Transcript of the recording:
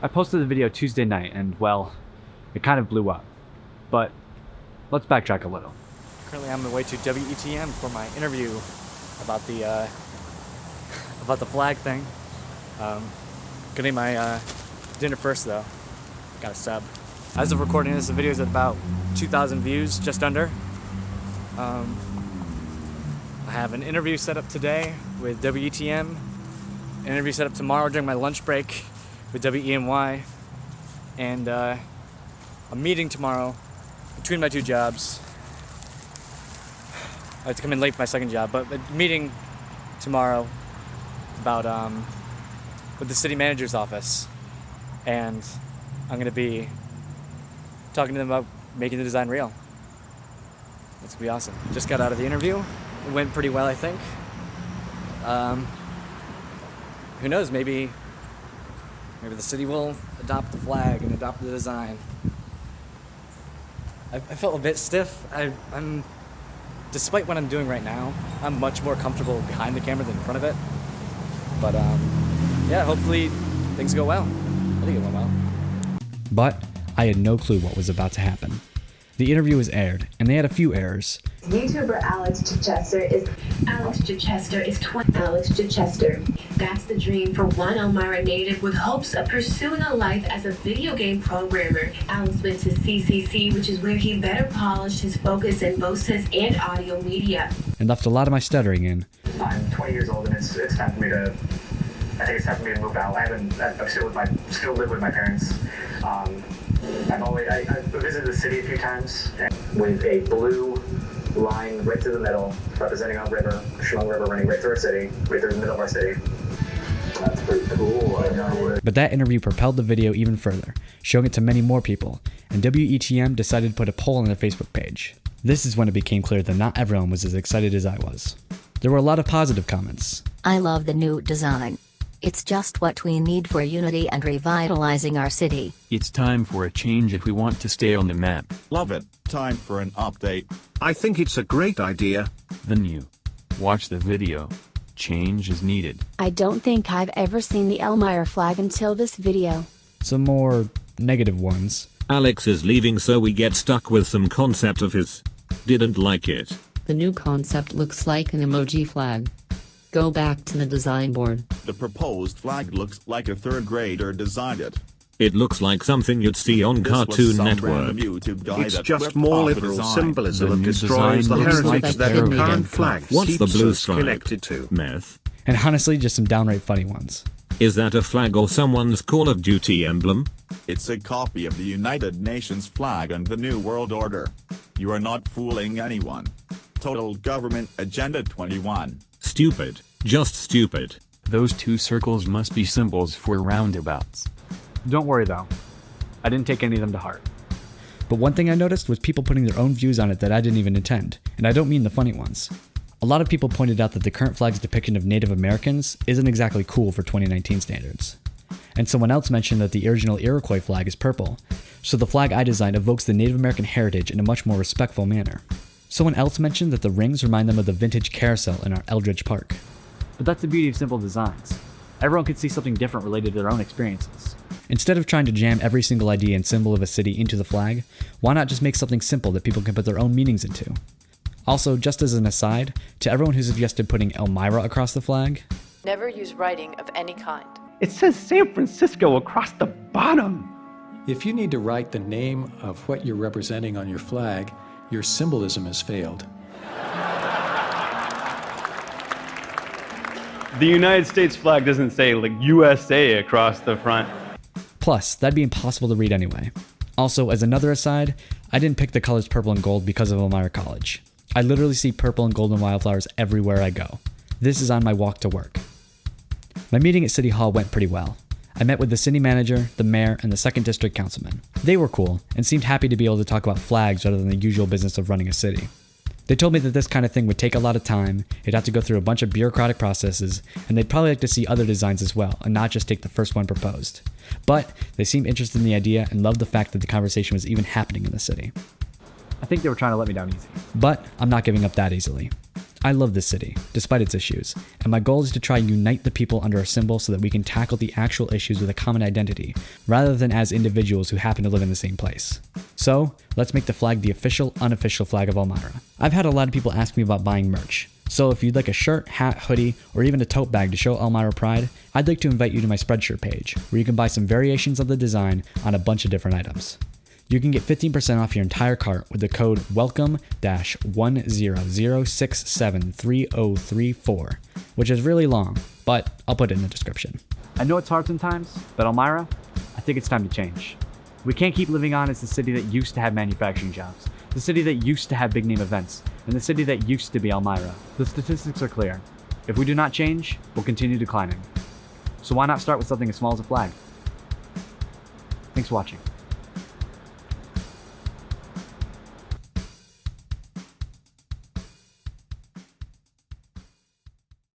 I posted the video Tuesday night and, well, it kind of blew up. But let's backtrack a little. Currently, I'm on the way to WETM for my interview about the uh, about the flag thing. Um, gonna eat my uh, dinner first, though. Got a sub. As of recording this, the video is at about 2,000 views, just under. Um, I have an interview set up today with WETM, interview set up tomorrow during my lunch break with WENY, and uh, a meeting tomorrow between my two jobs. I have to come in late for my second job, but a meeting tomorrow about um, with the city manager's office, and I'm gonna be talking to them about making the design real. It's gonna be awesome. Just got out of the interview. It went pretty well, I think. Um, who knows? Maybe, maybe the city will adopt the flag and adopt the design. I, I felt a bit stiff. I, I'm, despite what I'm doing right now, I'm much more comfortable behind the camera than in front of it. But um, yeah, hopefully things go well. I think it went well. But I had no clue what was about to happen. The interview was aired, and they had a few errors. YouTuber Alex Chichester is Alex Chichester is 20. Alex Chichester. That's the dream for one Elmira native with hopes of pursuing a life as a video game programmer. Alex went to CCC, which is where he better polished his focus in voices and audio media. And left a lot of my stuttering in. I'm 20 years old and it's, it's time for me to. I think it's time for me to move out. I haven't. I'm still with my. Still live with my parents. Um, I've always. I, I've visited the city a few times with a blue line right through the middle, representing our river, Chemung River, running right through our city, right through the middle of our city. That's pretty cool. I know. But that interview propelled the video even further, showing it to many more people, and WETM decided to put a poll on their Facebook page. This is when it became clear that not everyone was as excited as I was. There were a lot of positive comments. I love the new design. It's just what we need for unity and revitalizing our city. It's time for a change if we want to stay on the map. Love it. Time for an update. I think it's a great idea. The new. Watch the video. Change is needed. I don't think I've ever seen the Elmira flag until this video. Some more negative ones. Alex is leaving so we get stuck with some concept of his. Didn't like it. The new concept looks like an emoji flag. Go back to the design board. The proposed flag looks like a third grader designed it. It looks like something you'd see on This Cartoon some Network. random YouTube guy It's just more liberal design. symbolism The destroys the heritage like that the current flag What's the keeps blue us stripe? connected to. Meth. And honestly, just some downright funny ones. Is that a flag or someone's Call of Duty emblem? It's a copy of the United Nations flag and the New World Order. You are not fooling anyone. Total Government Agenda 21. Stupid. Just stupid. Those two circles must be symbols for roundabouts. Don't worry though. I didn't take any of them to heart. But one thing I noticed was people putting their own views on it that I didn't even intend, and I don't mean the funny ones. A lot of people pointed out that the current flag's depiction of Native Americans isn't exactly cool for 2019 standards. And someone else mentioned that the original Iroquois flag is purple, so the flag I designed evokes the Native American heritage in a much more respectful manner. Someone else mentioned that the rings remind them of the vintage carousel in our Eldridge Park. But that's the beauty of simple designs. Everyone can see something different related to their own experiences. Instead of trying to jam every single idea and symbol of a city into the flag, why not just make something simple that people can put their own meanings into? Also, just as an aside, to everyone who suggested putting Elmira across the flag, Never use writing of any kind. It says San Francisco across the bottom. If you need to write the name of what you're representing on your flag, your symbolism has failed. The United States flag doesn't say like USA across the front. Plus, that'd be impossible to read anyway. Also, as another aside, I didn't pick the colors purple and gold because of Elmira College. I literally see purple and golden wildflowers everywhere I go. This is on my walk to work. My meeting at City Hall went pretty well. I met with the city manager, the mayor, and the second district councilman. They were cool and seemed happy to be able to talk about flags rather than the usual business of running a city. They told me that this kind of thing would take a lot of time, it'd have to go through a bunch of bureaucratic processes, and they'd probably like to see other designs as well, and not just take the first one proposed. But they seemed interested in the idea and loved the fact that the conversation was even happening in the city. I think they were trying to let me down easy. But I'm not giving up that easily. I love this city, despite its issues, and my goal is to try and unite the people under a symbol so that we can tackle the actual issues with a common identity, rather than as individuals who happen to live in the same place. So, let's make the flag the official, unofficial flag of Elmira. I've had a lot of people ask me about buying merch, so if you'd like a shirt, hat, hoodie, or even a tote bag to show Elmira pride, I'd like to invite you to my Spreadshirt page, where you can buy some variations of the design on a bunch of different items. You can get 15% off your entire cart with the code welcome-100673034, which is really long, but I'll put it in the description. I know it's hard sometimes, but Elmira, I think it's time to change. We can't keep living on as the city that used to have manufacturing jobs, the city that used to have big name events, and the city that used to be Elmira. The statistics are clear. If we do not change, we'll continue declining. So why not start with something as small as a flag? Thanks for watching.